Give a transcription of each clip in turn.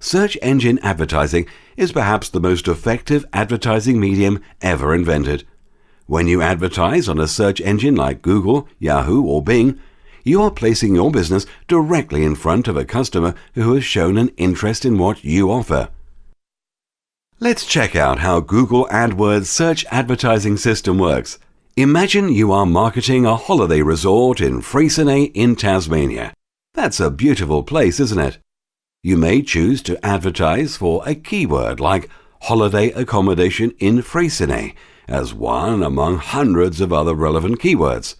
Search engine advertising is perhaps the most effective advertising medium ever invented. When you advertise on a search engine like Google, Yahoo, or Bing, you are placing your business directly in front of a customer who has shown an interest in what you offer. Let's check out how Google AdWords search advertising system works. Imagine you are marketing a holiday resort in Freycinet in Tasmania. That's a beautiful place, isn't it? You may choose to advertise for a keyword like holiday accommodation in Freycinet as one among hundreds of other relevant keywords.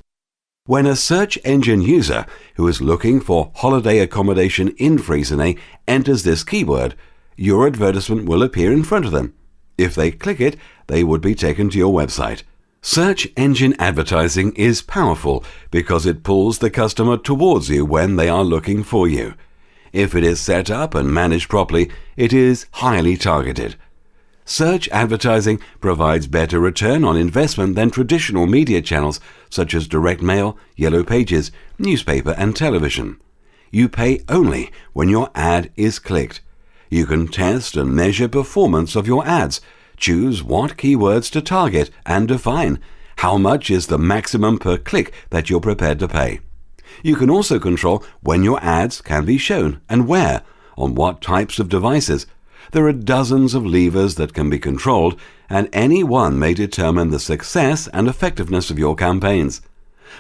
When a search engine user who is looking for holiday accommodation in Freycinet enters this keyword, your advertisement will appear in front of them. If they click it, they would be taken to your website. Search engine advertising is powerful because it pulls the customer towards you when they are looking for you. If it is set up and managed properly, it is highly targeted. Search advertising provides better return on investment than traditional media channels such as direct mail, yellow pages, newspaper, and television. You pay only when your ad is clicked. You can test and measure performance of your ads, choose what keywords to target, and define how much is the maximum per click that you're prepared to pay. You can also control when your ads can be shown and where, on what types of devices, there are dozens of levers that can be controlled, and any one may determine the success and effectiveness of your campaigns.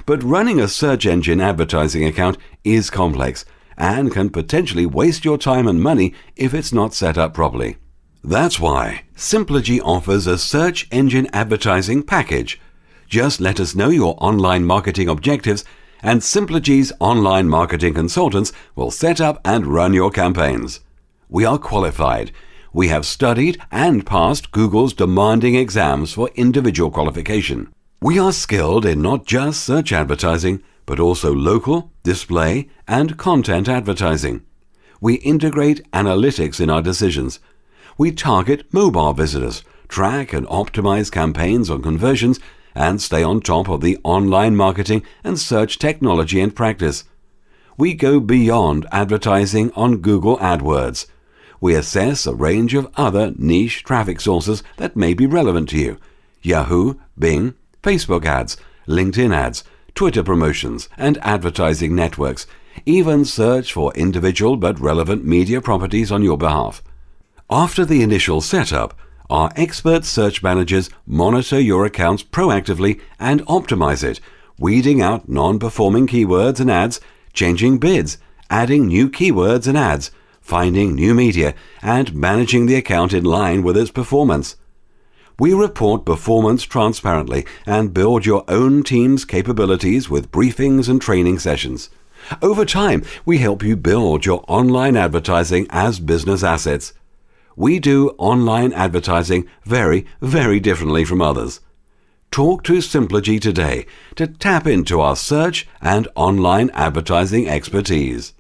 But running a search engine advertising account is complex and can potentially waste your time and money if it's not set up properly. That's why Simplogy offers a search engine advertising package. Just let us know your online marketing objectives and Simplogy's online marketing consultants will set up and run your campaigns. We are qualified. We have studied and passed Google's demanding exams for individual qualification. We are skilled in not just search advertising, but also local, display, and content advertising. We integrate analytics in our decisions. We target mobile visitors, track and optimize campaigns on conversions, and stay on top of the online marketing and search technology and practice. We go beyond advertising on Google AdWords we assess a range of other niche traffic sources that may be relevant to you. Yahoo, Bing, Facebook ads, LinkedIn ads, Twitter promotions, and advertising networks. Even search for individual but relevant media properties on your behalf. After the initial setup, our expert search managers monitor your accounts proactively and optimize it, weeding out non-performing keywords and ads, changing bids, adding new keywords and ads, finding new media, and managing the account in line with its performance. We report performance transparently and build your own team's capabilities with briefings and training sessions. Over time, we help you build your online advertising as business assets. We do online advertising very, very differently from others. Talk to Simplogy today to tap into our search and online advertising expertise.